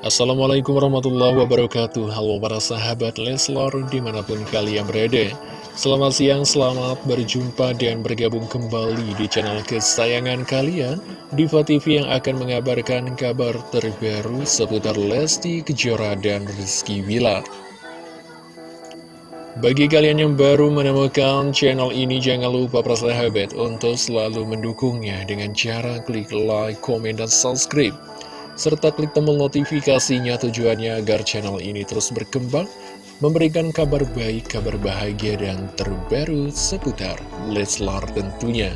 Assalamualaikum warahmatullahi wabarakatuh. Halo para sahabat Leslor di mana pun kalian berada. Selamat siang, selamat berjumpa dan bergabung kembali di channel kesayangan kalian Diva TV yang akan mengabarkan kabar terbaru seputar Lesti Kejora dan Rizky Wilar bagi kalian yang baru menemukan channel ini, jangan lupa persahabat untuk selalu mendukungnya dengan cara klik like, komen, dan subscribe. Serta klik tombol notifikasinya tujuannya agar channel ini terus berkembang, memberikan kabar baik, kabar bahagia, dan terbaru seputar Leslar tentunya.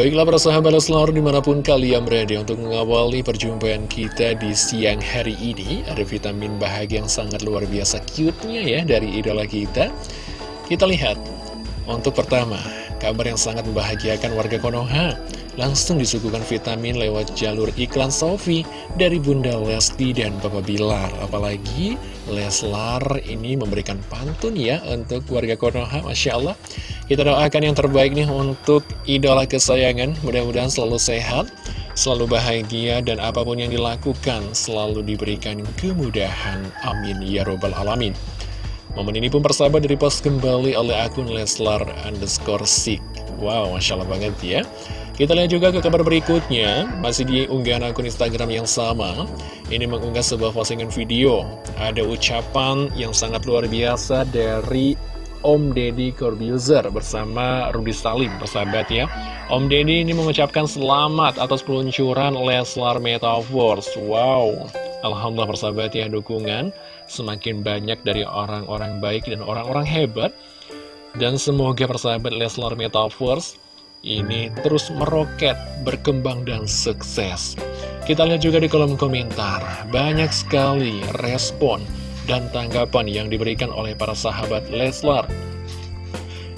Baiklah para sahabat Leslar di mana pun kalian berada untuk mengawali perjumpaan kita di siang hari ini Ada vitamin bahagia yang sangat luar biasa cute-nya ya dari idola kita Kita lihat Untuk pertama, kabar yang sangat membahagiakan warga Konoha Langsung disuguhkan vitamin lewat jalur iklan Sofi dari Bunda Lesti dan Papa Bilar Apalagi Leslar ini memberikan pantun ya untuk warga Konoha Masya Allah kita doakan yang terbaik nih untuk idola kesayangan, mudah-mudahan selalu sehat, selalu bahagia, dan apa pun yang dilakukan selalu diberikan kemudahan. Amin. Ya Robbal Alamin. Momen ini pun persahabat dari post kembali oleh akun Leslar underscore Sik. Wow, Masya Allah banget ya. Kita lihat juga ke kabar berikutnya, masih di unggahan akun Instagram yang sama. Ini mengunggah sebuah postingan video. Ada ucapan yang sangat luar biasa dari Om Deddy Corbuzier bersama Rudy Salim, persahabat ya. Om Deddy ini mengucapkan selamat atas peluncuran Leslar Metaverse. Wow, Alhamdulillah persahabat ya dukungan semakin banyak dari orang-orang baik dan orang-orang hebat. Dan semoga persahabat Leslar Metaverse ini terus meroket, berkembang dan sukses. Kita lihat juga di kolom komentar, banyak sekali respon dan tanggapan yang diberikan oleh para sahabat Leslar.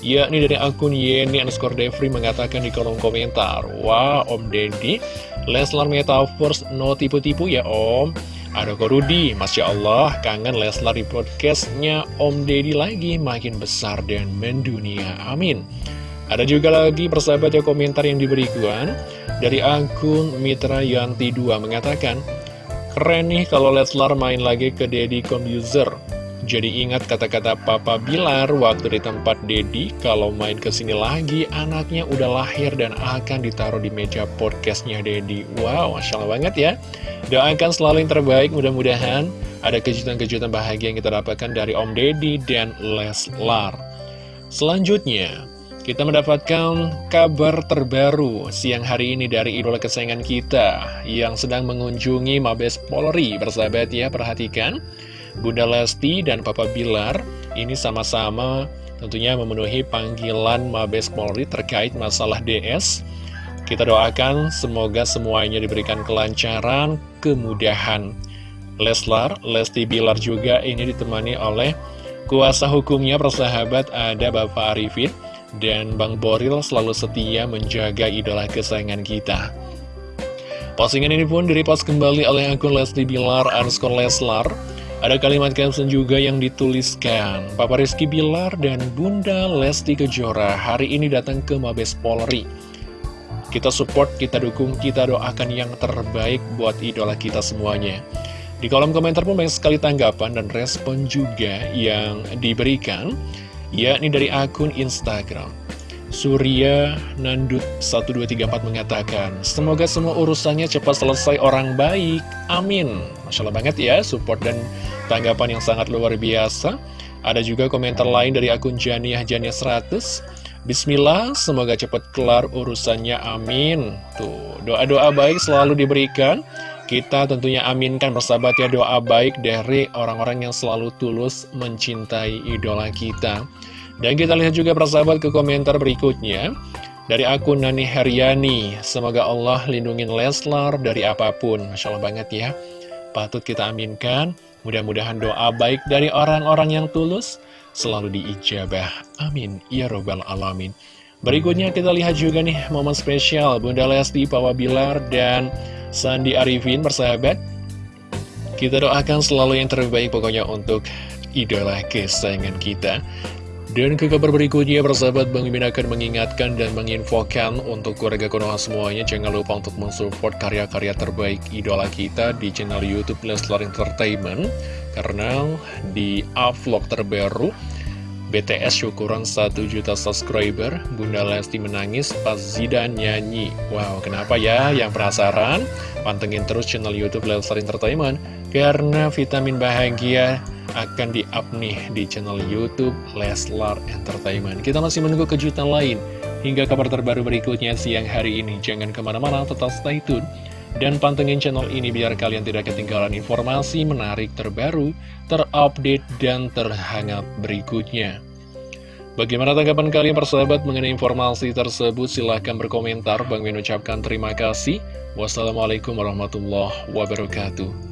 Yakni dari akun Yeni underscore Devri mengatakan di kolom komentar, Wah Om Deddy, Leslar Metaverse no tipu-tipu ya Om. Ada Korudi, Masya Allah, kangen Leslar di podcastnya Om Deddy lagi makin besar dan mendunia. Amin. Ada juga lagi persahabat ya komentar yang diberikan dari akun Mitra Yanti 2 mengatakan, Keren nih kalau Leslar main lagi ke Deddy Computer. Jadi ingat kata-kata Papa Bilar waktu di tempat Dedi kalau main ke sini lagi anaknya udah lahir dan akan ditaruh di meja podcastnya Dedi. Wow, Masya banget ya. Doakan selalu yang terbaik, mudah-mudahan ada kejutan-kejutan bahagia yang kita dapatkan dari Om Dedi dan Leslar. Selanjutnya, kita mendapatkan kabar terbaru siang hari ini dari idola kesayangan kita yang sedang mengunjungi Mabes Polri. Bersahabat ya, perhatikan. Bunda Lesti dan Papa Bilar ini sama-sama tentunya memenuhi panggilan Mabes Polri terkait masalah DS. Kita doakan semoga semuanya diberikan kelancaran, kemudahan. Leslar, Lesti Bilar juga ini ditemani oleh kuasa hukumnya persahabat ada Bapak Arifin dan Bang Boril selalu setia menjaga idola kesayangan kita. Postingan ini pun direpost kembali oleh akun Leslie Bilar underscore Leslar. Ada kalimat caption juga yang dituliskan, Papa Rizky Bilar dan Bunda Lesti Kejora hari ini datang ke Mabes Polri. Kita support, kita dukung, kita doakan yang terbaik buat idola kita semuanya. Di kolom komentar pun banyak sekali tanggapan dan respon juga yang diberikan yakni dari akun Instagram. Surya Nandut 1234 mengatakan, Semoga semua urusannya cepat selesai orang baik. Amin. Masya Allah banget ya, support dan tanggapan yang sangat luar biasa. Ada juga komentar lain dari akun Janiah Janiah 100. Bismillah, semoga cepat kelar urusannya. Amin. Tuh, doa-doa baik selalu diberikan. Kita tentunya aminkan bersahabat ya doa baik dari orang-orang yang selalu tulus mencintai idola kita. Dan kita lihat juga persahabat ke komentar berikutnya. Dari akun Nani Heriani, semoga Allah lindungin Leslar dari apa pun. Masya Allah banget ya. Patut kita aminkan, mudah-mudahan doa baik dari orang-orang yang tulus selalu diijabah. Amin. Ya Robbal Alamin. Berikutnya kita lihat juga nih momen spesial Bunda Lesti, Papa Bilar, dan Sandi Arifin bersahabat Kita doakan selalu yang terbaik pokoknya untuk idola kesayangan kita Dan ke kabar berikutnya, persahabat Bang Mimin akan mengingatkan dan menginfokan untuk keluarga Konoha semuanya, jangan lupa untuk mensupport karya-karya terbaik idola kita di channel Youtube Leslar Entertainment. Karena di vlog terbaru, BTS syukuran 1 juta subscriber, Bunda Lesti menangis pas Zidan nyanyi. Wow, kenapa ya? Yang penasaran? Pantengin terus channel Youtube Leslar Entertainment, karena vitamin bahagia akan di-up nih di channel Youtube Leslar Entertainment. Kita masih menunggu kejutan lain hingga kabar terbaru berikutnya siang hari ini. Jangan ke mana-mana, tetap stay tune. Dan pantengin channel ini biar kalian tidak ketinggalan informasi menarik terbaru, terupdate, dan terhangat berikutnya. Bagaimana tanggapan kalian persahabat mengenai informasi tersebut? Silahkan berkomentar. Bang Min ucapkan terima kasih. Wassalamualaikum warahmatullahi wabarakatuh.